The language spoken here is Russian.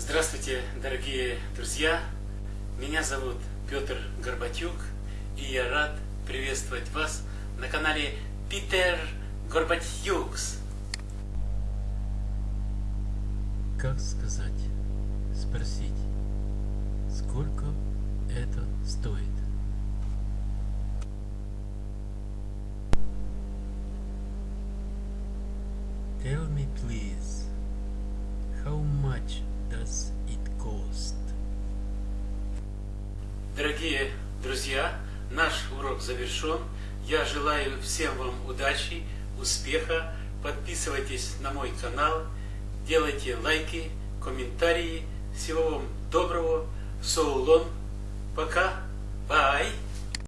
Здравствуйте, дорогие друзья! Меня зовут Петр Горбатюк, и я рад приветствовать вас на канале Питер Горбатюкс. Как сказать, спросить, сколько это стоит? Tell me please, Дорогие друзья, наш урок завершен. Я желаю всем вам удачи, успеха. Подписывайтесь на мой канал, делайте лайки, комментарии. Всего вам доброго. Соулон. Пока.